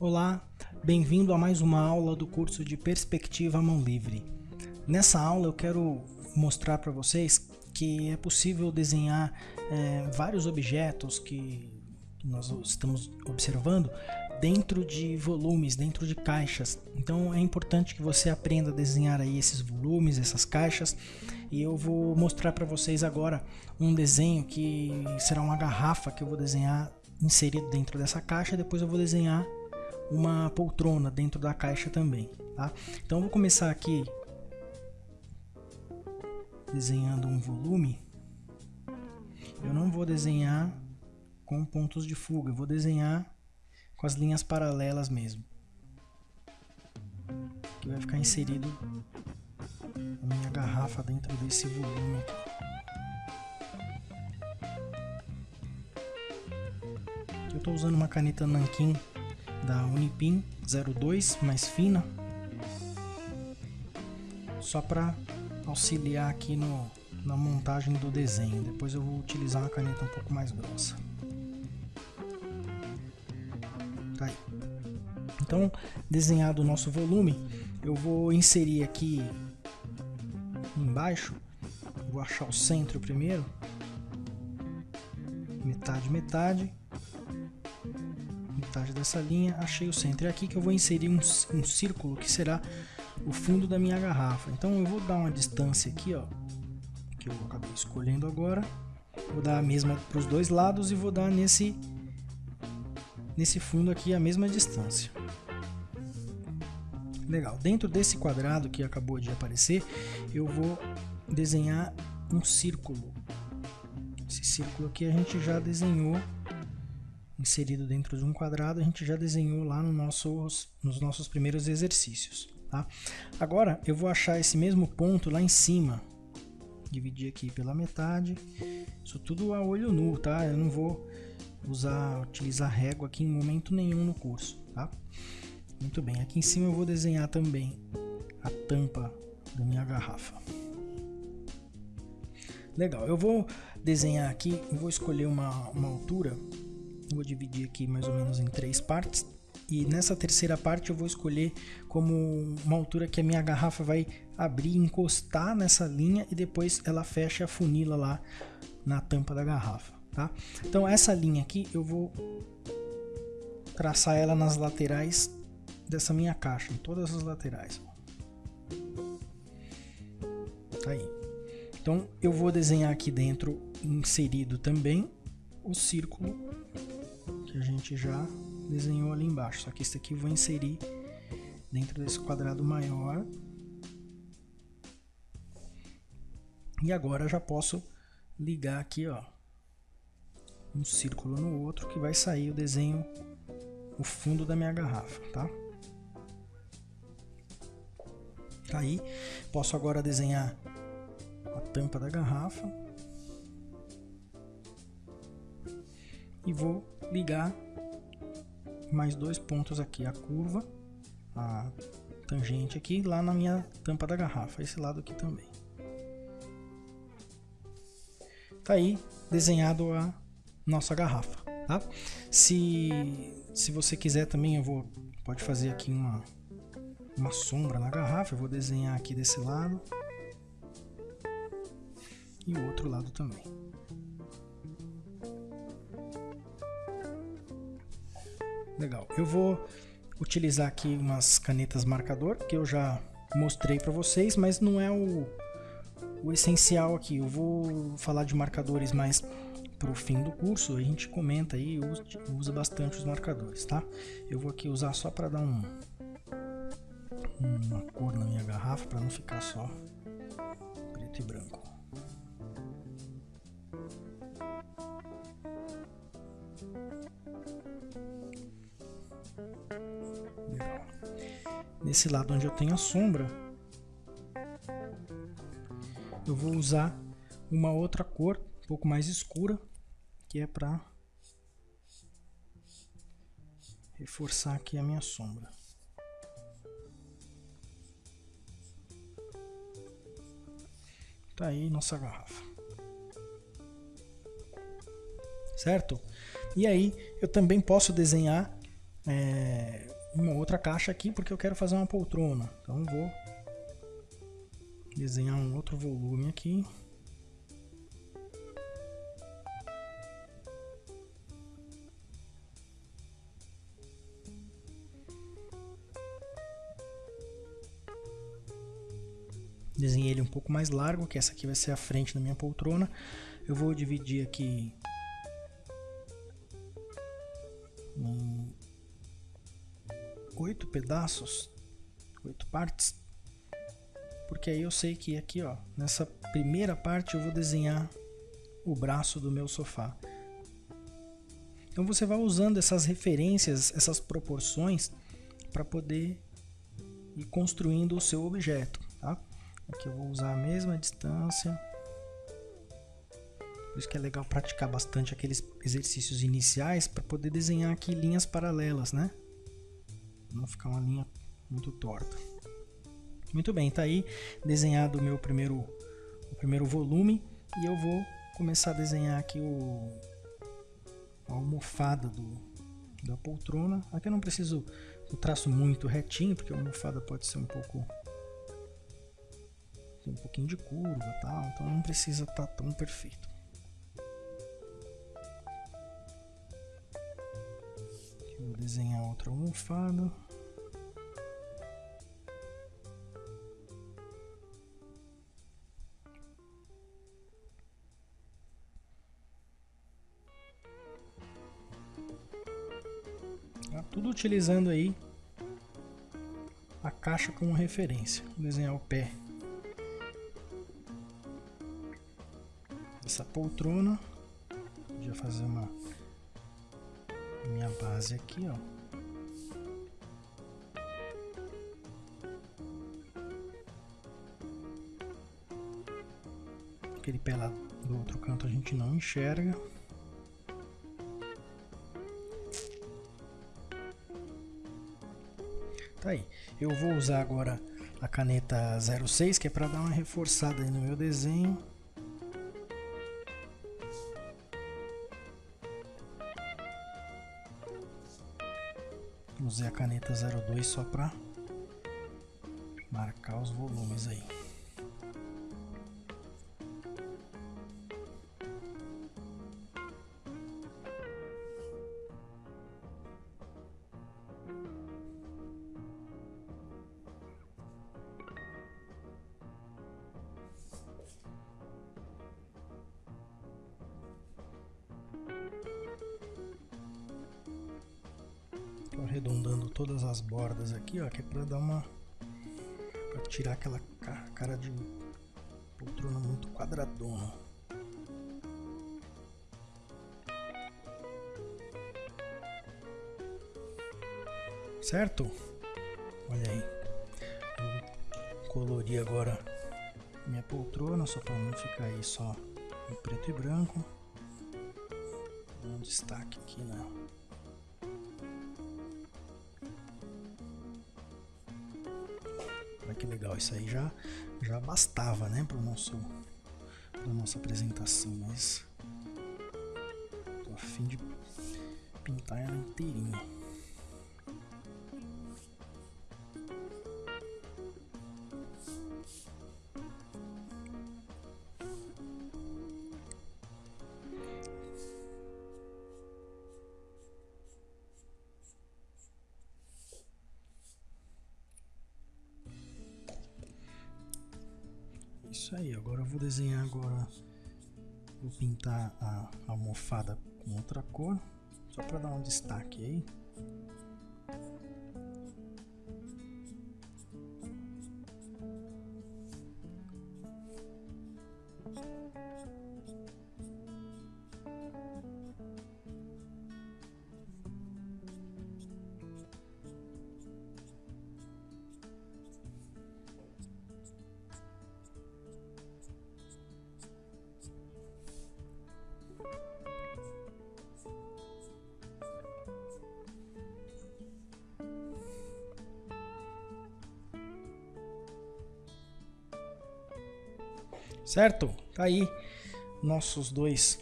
Olá, bem-vindo a mais uma aula do curso de Perspectiva Mão Livre. Nessa aula eu quero mostrar para vocês que é possível desenhar é, vários objetos que nós estamos observando dentro de volumes, dentro de caixas. Então é importante que você aprenda a desenhar aí esses volumes, essas caixas. E eu vou mostrar para vocês agora um desenho que será uma garrafa que eu vou desenhar inserido dentro dessa caixa. Depois eu vou desenhar uma poltrona dentro da caixa também, tá? Então vou começar aqui desenhando um volume. Eu não vou desenhar com pontos de fuga, eu vou desenhar com as linhas paralelas mesmo. Que vai ficar inserido a minha garrafa dentro desse volume aqui. Eu estou usando uma caneta Nankin da Unipin 02 mais fina só para auxiliar aqui no, na montagem do desenho depois eu vou utilizar uma caneta um pouco mais grossa então desenhado o nosso volume eu vou inserir aqui embaixo vou achar o centro primeiro metade metade metade dessa linha, achei o centro. É aqui que eu vou inserir um, um círculo que será o fundo da minha garrafa. Então eu vou dar uma distância aqui, ó, que eu acabei escolhendo agora. Vou dar a mesma para os dois lados e vou dar nesse nesse fundo aqui a mesma distância. Legal. Dentro desse quadrado que acabou de aparecer, eu vou desenhar um círculo. Esse círculo aqui a gente já desenhou inserido dentro de um quadrado, a gente já desenhou lá no nossos, nos nossos primeiros exercícios. Tá? Agora eu vou achar esse mesmo ponto lá em cima, dividir aqui pela metade, isso tudo a olho nu, tá? Eu não vou usar, utilizar régua aqui em momento nenhum no curso, tá? Muito bem, aqui em cima eu vou desenhar também a tampa da minha garrafa. Legal, eu vou desenhar aqui, eu vou escolher uma, uma altura Vou dividir aqui mais ou menos em três partes. E nessa terceira parte eu vou escolher como uma altura que a minha garrafa vai abrir, encostar nessa linha e depois ela fecha a funila lá na tampa da garrafa, tá? Então essa linha aqui eu vou traçar ela nas laterais dessa minha caixa, em todas as laterais. Tá aí. Então eu vou desenhar aqui dentro inserido também o círculo que a gente já desenhou ali embaixo. Só que esse aqui eu vou inserir dentro desse quadrado maior. E agora já posso ligar aqui, ó, um círculo no outro que vai sair o desenho, o fundo da minha garrafa, tá? Tá aí, posso agora desenhar a tampa da garrafa e vou ligar mais dois pontos aqui, a curva, a tangente aqui, lá na minha tampa da garrafa, esse lado aqui também. Tá aí desenhado a nossa garrafa, tá? Se, se você quiser também, eu vou, pode fazer aqui uma, uma sombra na garrafa, eu vou desenhar aqui desse lado e o outro lado também. Legal. Eu vou utilizar aqui umas canetas marcador que eu já mostrei para vocês, mas não é o, o essencial aqui. Eu vou falar de marcadores mais para o fim do curso. A gente comenta aí, usa, usa bastante os marcadores, tá? Eu vou aqui usar só para dar um, uma cor na minha garrafa para não ficar só preto e branco. nesse lado onde eu tenho a sombra, eu vou usar uma outra cor, um pouco mais escura, que é para reforçar aqui a minha sombra. Tá aí nossa garrafa. Certo? E aí eu também posso desenhar é, uma outra caixa aqui porque eu quero fazer uma poltrona. Então vou desenhar um outro volume aqui. Desenhei ele um pouco mais largo, que essa aqui vai ser a frente da minha poltrona. Eu vou dividir aqui em oito pedaços, oito partes, porque aí eu sei que aqui, ó, nessa primeira parte eu vou desenhar o braço do meu sofá. Então você vai usando essas referências, essas proporções para poder ir construindo o seu objeto, tá? Aqui eu vou usar a mesma distância. Por isso que é legal praticar bastante aqueles exercícios iniciais para poder desenhar aqui linhas paralelas, né? Não ficar uma linha muito torta. Muito bem, tá aí desenhado o meu primeiro, o primeiro volume e eu vou começar a desenhar aqui o, a almofada do, da poltrona. Aqui eu não preciso o traço muito retinho, porque a almofada pode ser um pouco tem um pouquinho de curva tal, então não precisa estar tá tão perfeito. Aqui vou desenhar outra almofada. Tá tudo utilizando aí a caixa como referência. Vou desenhar o pé essa poltrona. Já fazer uma minha base aqui, ó. Aquele pé lá do outro canto a gente não enxerga. Tá aí. Eu vou usar agora a caneta 06, que é para dar uma reforçada no meu desenho. Usei a caneta 02 só para marcar os volumes aí. Arredondando todas as bordas aqui, ó, que é para dar uma para tirar aquela cara de poltrona muito quadradona. Certo? Olha aí. Vou colorir agora minha poltrona só para não ficar aí só em preto e branco. Um destaque aqui na né? Que legal, isso aí já, já bastava, né, para nosso para nossa apresentação, mas tô a fim de pintar ela inteirinha. Isso aí, agora eu vou desenhar agora, vou pintar a almofada com outra cor, só para dar um destaque aí. Certo? Tá aí nossos dois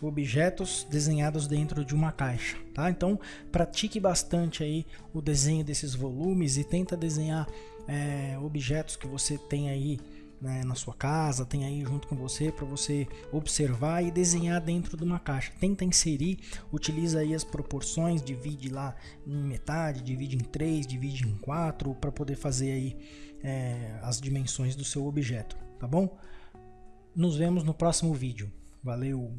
objetos desenhados dentro de uma caixa, tá? Então pratique bastante aí o desenho desses volumes e tenta desenhar é, objetos que você tem aí né, na sua casa, tem aí junto com você para você observar e desenhar dentro de uma caixa. Tenta inserir, utiliza aí as proporções, divide lá em metade, divide em três, divide em quatro para poder fazer aí é, as dimensões do seu objeto, tá bom? Nos vemos no próximo vídeo. Valeu!